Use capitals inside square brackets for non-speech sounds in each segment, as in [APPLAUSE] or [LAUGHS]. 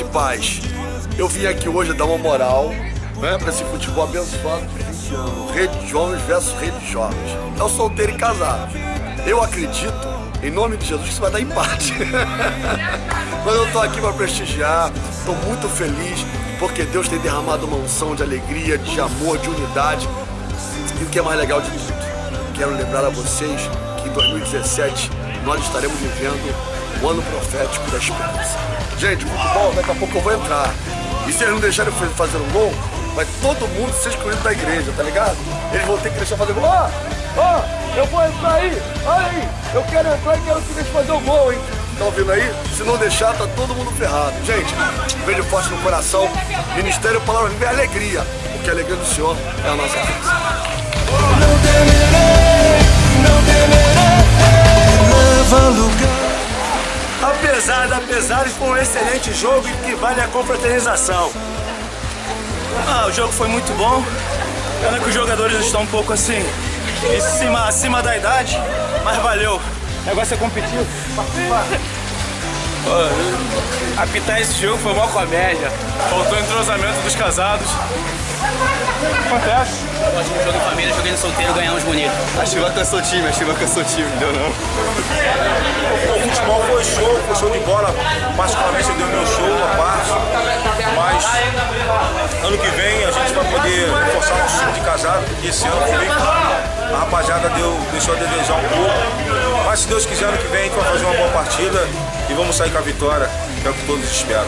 e paz. Eu vim aqui hoje dar uma moral né, para esse futebol abençoado de 20 anos. Rede de Jovens versus Rede de Jovens. É o solteiro e casado. Eu acredito, em nome de Jesus, que isso vai dar empate. [LAUGHS] Mas eu tô aqui para prestigiar, tô muito feliz, porque Deus tem derramado uma unção de alegria, de amor, de unidade. E o que é mais legal de tudo, quero lembrar a vocês que em 2017 nós estaremos vivendo o ano profético da esperança. Gente, futebol, daqui a pouco eu vou entrar. E se eles não deixarem eu fazer um gol, vai todo mundo ser excluído da igreja, tá ligado? Eles vão ter que deixar fazer gol. Ó, ó, eu vou entrar aí, olha aí, eu quero entrar e quero que deixe fazer o gol, hein? Tá ouvindo aí? Se não deixar, tá todo mundo ferrado. Gente, beijo forte no coração. Ministério Palavra Viva é alegria, porque a alegria do Senhor é a nossa força. Apesar da pesar, foi um excelente jogo e que vale a confraternização. Ah, o jogo foi muito bom. Pena que os jogadores estão um pouco assim, em cima, acima da idade, mas valeu. O negócio é competir. Apitar esse jogo foi uma comédia. Faltou entrosamento dos casados. Acontece. Gosto de jogo em família, jogando solteiro, ganhamos bonito. A Chiva cansou time, a Chiva cansou time, não deu não. Futebol foi show, foi show de bola. Particularmente eu dei o meu show, a parte. Mas ano que vem a gente vai poder reforçar o time de casado, porque esse ano foi a rapaziada deu, deixou a desejar um pouco. Mas se Deus quiser, ano que vem a gente vai fazer uma boa partida e vamos sair com a vitória, que é o que todos esperam.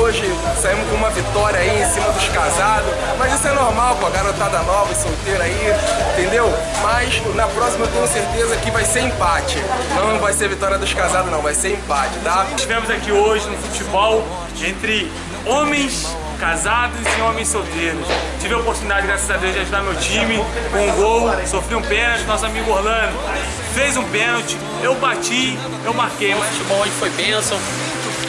Hoje saímos com uma vitória aí em cima dos casados, mas isso é normal com a garotada nova e solteira aí, entendeu? Mas na próxima eu tenho certeza que vai ser empate. Não vai ser vitória dos casados não, vai ser empate, tá? Estivemos aqui hoje no futebol entre homens casados e homens solteiros. Tive a oportunidade, graças a Deus, de ajudar meu time com um gol, sofri um pênalti, nosso amigo Orlando fez um pênalti, eu bati, eu marquei. O futebol hoje foi bênção,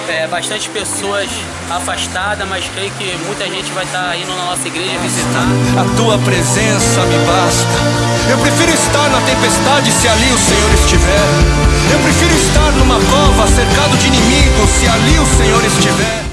é, bastante pessoas afastadas, mas creio que muita gente vai estar indo na nossa igreja visitar. A tua presença me basta. Eu prefiro estar na tempestade se ali o Senhor estiver. Eu prefiro estar numa cova cercado de inimigos se ali o Senhor estiver.